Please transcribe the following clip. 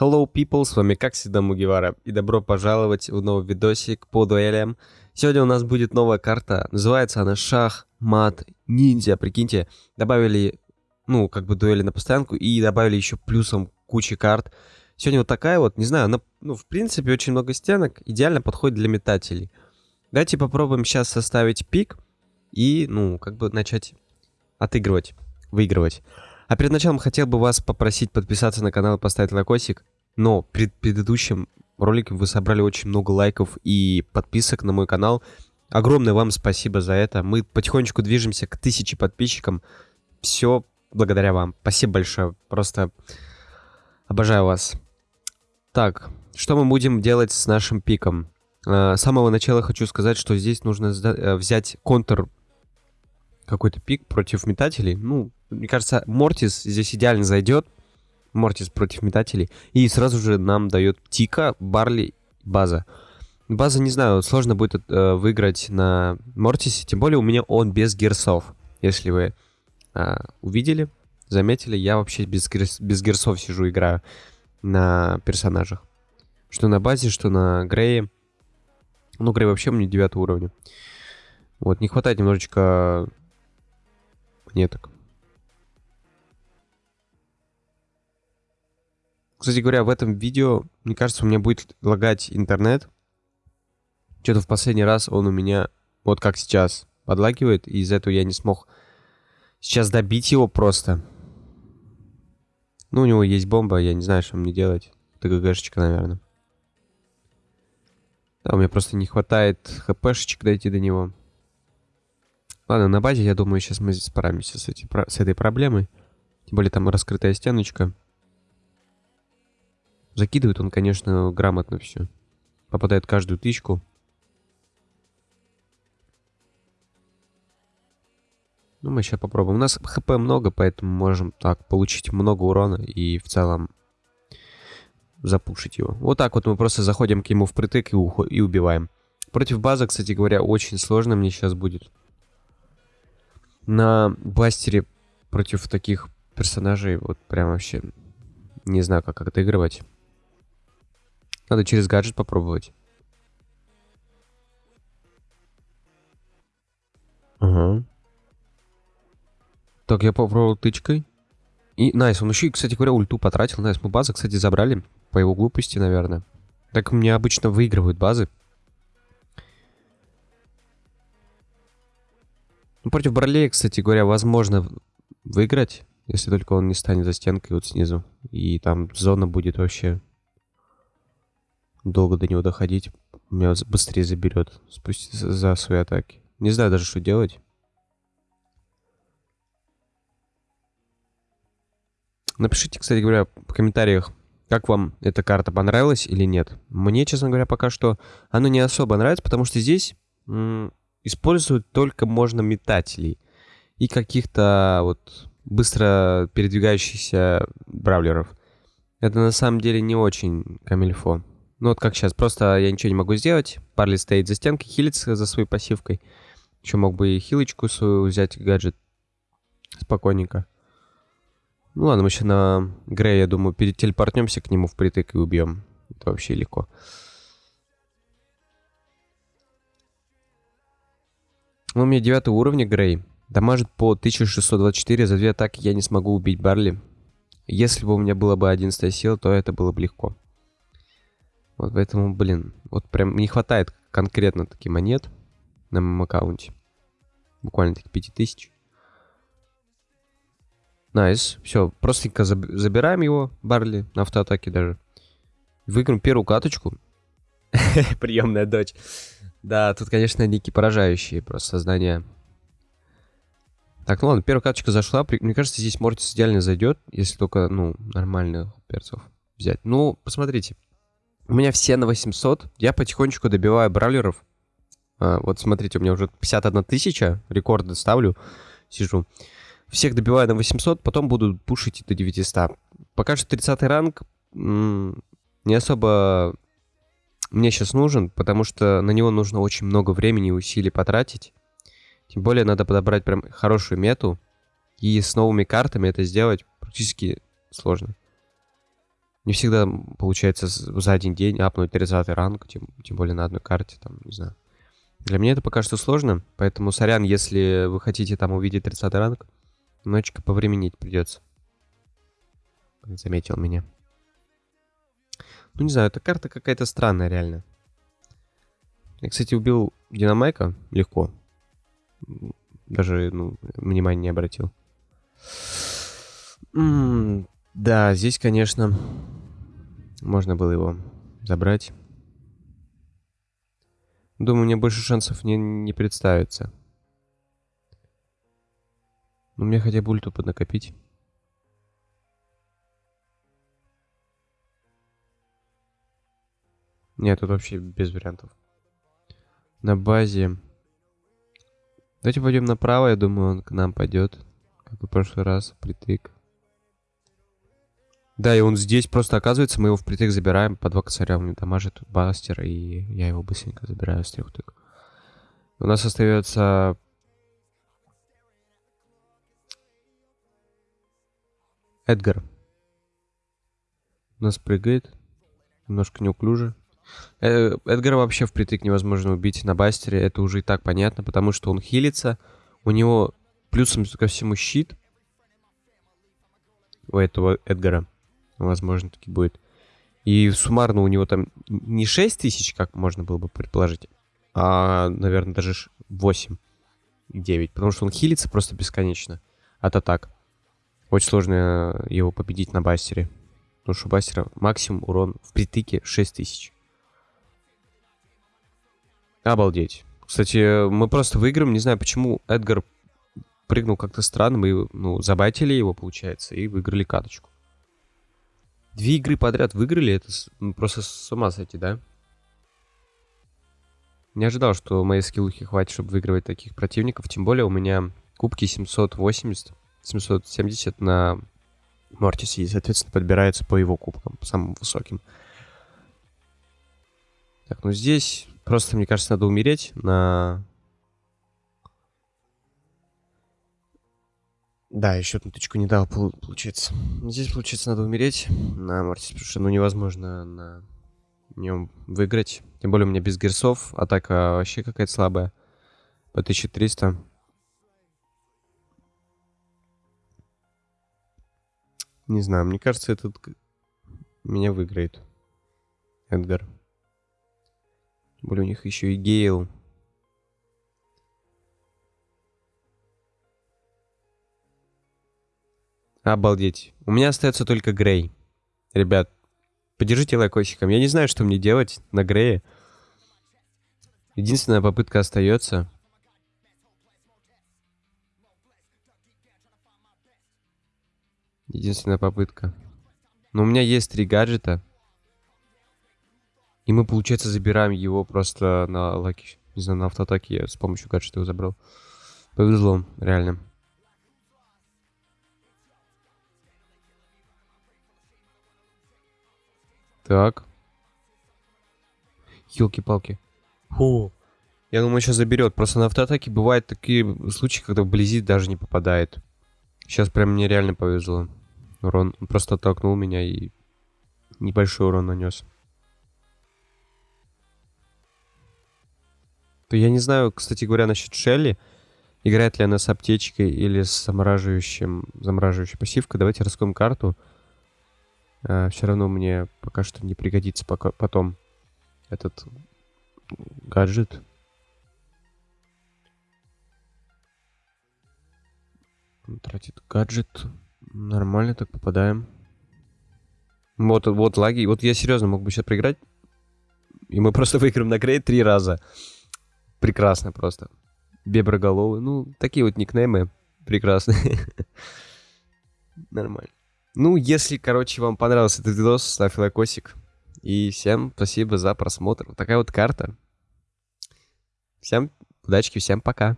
Hello, people, с вами как всегда Мугивара, и добро пожаловать в новый видосик по дуэлям. Сегодня у нас будет новая карта, называется она Шах, Мат, Ниндзя, прикиньте, добавили, ну, как бы дуэли на постоянку, и добавили еще плюсом кучи карт. Сегодня вот такая вот, не знаю, она, ну, в принципе, очень много стенок, идеально подходит для метателей. Давайте попробуем сейчас составить пик и, ну, как бы начать отыгрывать, выигрывать. А перед началом хотел бы вас попросить подписаться на канал и поставить лайкосик. Но перед предыдущим роликом вы собрали очень много лайков и подписок на мой канал. Огромное вам спасибо за это. Мы потихонечку движемся к тысяче подписчикам. Все благодаря вам. Спасибо большое. Просто обожаю вас. Так, что мы будем делать с нашим пиком? Э, с самого начала хочу сказать, что здесь нужно э, взять контр какой-то пик против метателей. Ну, мне кажется, Мортис здесь идеально зайдет. Мортис против метателей. И сразу же нам дает Тика, Барли, База. База, не знаю, сложно будет э, выиграть на Мортисе. Тем более у меня он без герсов. Если вы э, увидели, заметили, я вообще без, без герсов сижу, играю на персонажах. Что на базе, что на Грее. Ну, Грей вообще мне 9 уровня. Вот, не хватает немножечко монеток. Кстати говоря, в этом видео, мне кажется, у меня будет лагать интернет. Что-то в последний раз он у меня, вот как сейчас, подлагивает, и из-за этого я не смог сейчас добить его просто. Ну, у него есть бомба, я не знаю, что мне делать. ТГГшечка, наверное. Да, у меня просто не хватает хпшечек дойти до него. Ладно, на базе, я думаю, сейчас мы справимся с, эти, с этой проблемой. Тем более там раскрытая стеночка. Закидывает он, конечно, грамотно все. Попадает каждую тычку. Ну, мы сейчас попробуем. У нас хп много, поэтому можем так получить много урона и в целом запушить его. Вот так вот мы просто заходим к нему впритык и, и убиваем. Против базы, кстати говоря, очень сложно мне сейчас будет на бастере против таких персонажей вот прям вообще не знаю, как отыгрывать. Надо через гаджет попробовать. Ага. Так, я попробовал тычкой. И, nice, он еще и, кстати говоря, ульту потратил. Nice, мы базы, кстати, забрали. По его глупости, наверное. Так мне обычно выигрывают базы. Ну, против Барли, кстати говоря, возможно выиграть, если только он не станет за стенкой вот снизу. И там зона будет вообще долго до него доходить. Меня быстрее заберет спуститься за свои атаки. Не знаю даже, что делать. Напишите, кстати говоря, в комментариях, как вам эта карта понравилась или нет. Мне, честно говоря, пока что она не особо нравится, потому что здесь использовать только можно метателей и каких-то вот быстро передвигающихся бравлеров. Это на самом деле не очень камильфо. Ну вот как сейчас, просто я ничего не могу сделать. Парли стоит за стенкой, хилится за своей пассивкой. Еще мог бы и хилочку свою взять, гаджет. Спокойненько. Ну ладно, мы сейчас на Грея, я думаю, телепортнемся к нему впритык и убьем. Это вообще легко. Ну, у меня 9 уровня Грей. Дамажит по 1624. За две атаки я не смогу убить Барли. Если бы у меня было бы 11 сила, то это было бы легко. Вот поэтому, блин, вот прям не хватает конкретно таких монет на моем аккаунте. Буквально таких 5000. Nice. Все, простенько забираем его, Барли, на автоатаке даже. Выиграем первую каточку. Приемная дочь. Да, тут, конечно, ники поражающие просто создания. Так, ну ладно, первая каточка зашла. Мне кажется, здесь Мортис идеально зайдет, если только, ну, нормальных перцев взять. Ну, посмотрите. У меня все на 800. Я потихонечку добиваю бравлеров. А, вот смотрите, у меня уже 51 тысяча. Рекорды ставлю. Сижу. Всех добиваю на 800, потом буду пушить до 900. Пока что 30 ранг не особо мне сейчас нужен, потому что на него нужно очень много времени и усилий потратить. Тем более надо подобрать прям хорошую мету. И с новыми картами это сделать практически сложно. Не всегда получается за один день апнуть 30 ранг, тем, тем более на одной карте, там, не знаю. Для меня это пока что сложно, поэтому сорян, если вы хотите там увидеть 30 ранг, немножечко повременить придется. Заметил меня. Ну, не знаю, эта карта какая-то странная, реально. Я, кстати, убил Динамайка легко. Даже, ну, внимания не обратил. М -м да, здесь, конечно, можно было его забрать. Думаю, мне больше шансов не, не представится. Но мне хотя бы ульту поднакопить. Нет, тут вообще без вариантов. На базе. Давайте пойдем направо, я думаю, он к нам пойдет. Как в прошлый раз, притык. Да, и он здесь просто оказывается, мы его впритык забираем, по два косаря он дамажит бастер, и я его быстренько забираю с трех тык. У нас остается... Эдгар. У нас прыгает. Немножко неуклюже. Э, Эдгара вообще впритык невозможно убить на бастере, это уже и так понятно, потому что он хилится. У него плюсом ко всему щит. У этого Эдгара возможно, таки будет. И суммарно у него там не 6 тысяч, как можно было бы предположить, а, наверное, даже 8 9, потому что он хилится просто бесконечно от атак. Очень сложно его победить на бастере. Потому что у бастера максимум урон в притыке 6 тысяч. Обалдеть. Кстати, мы просто выиграем. Не знаю, почему Эдгар прыгнул как-то странно. Мы ну, забайтили его, получается, и выиграли каточку. Две игры подряд выиграли, это ну, просто с ума сойти, да? Не ожидал, что моей скиллухи хватит, чтобы выигрывать таких противников. Тем более у меня кубки 780, 770 на Мортисе. И, соответственно, подбирается по его кубкам, по самым высоким. Так, ну здесь просто, мне кажется, надо умереть на Да, еще тычку не дал, получается. Здесь, получается, надо умереть на Мортис, потому что, ну, невозможно на нем выиграть. Тем более у меня без герсов, атака вообще какая-то слабая. По 1300. Не знаю, мне кажется, этот меня выиграет. Эдгар. Более у них еще и Гейл. Обалдеть. У меня остается только Грей. Ребят, подержите лайкосиком. Я не знаю, что мне делать на Грее. Единственная попытка остается. Единственная попытка. Но у меня есть три гаджета. И мы, получается, забираем его просто на лаки. Не знаю, на автоатаке я с помощью гаджета его забрал. Повезло, реально. Так. Елки-палки. Фу. Я думаю, сейчас заберет. Просто на автоатаке бывают такие случаи, когда вблизи даже не попадает. Сейчас прям мне реально повезло. Урон он просто оттолкнул меня и небольшой урон нанес. То я не знаю, кстати говоря, насчет Шелли. Играет ли она с аптечкой или с замораживающим, замораживающей пассивкой. Давайте раскроем карту. Э, все равно мне пока что не пригодится пока, потом этот гаджет. Тратит гаджет. Нормально так попадаем. Вот, вот лаги. Вот я серьезно мог бы сейчас проиграть. И мы просто выиграем на грейд три раза. Прекрасно просто. Беброголовый. Ну, такие вот никнеймы прекрасные. Нормально. Ну, если, короче, вам понравился этот видос, ставь лайкосик. И всем спасибо за просмотр. Вот такая вот карта. Всем удачки, всем пока.